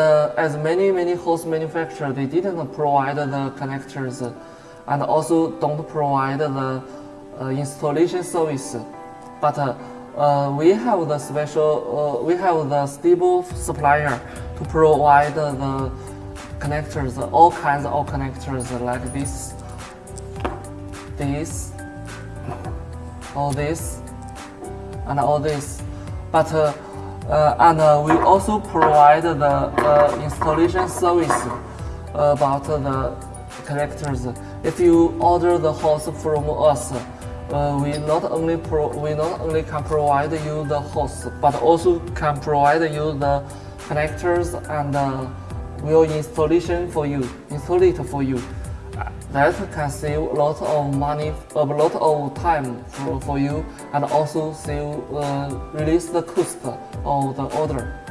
Uh, as many many host manufacturers, they didn't provide the connectors and also don't provide the uh, installation service. But uh, uh, we have the special, uh, we have the stable supplier to provide the connectors, all kinds of connectors like this, this, all this, and all this. But uh, uh, and uh, we also provide the uh, installation service about the connectors. If you order the host from us, uh, we not only we not only can provide you the host, but also can provide you the connectors and uh, will installation for you, install it for you. That can save a lot of money, a lot of time for, for you, and also save uh, release the cost of the order.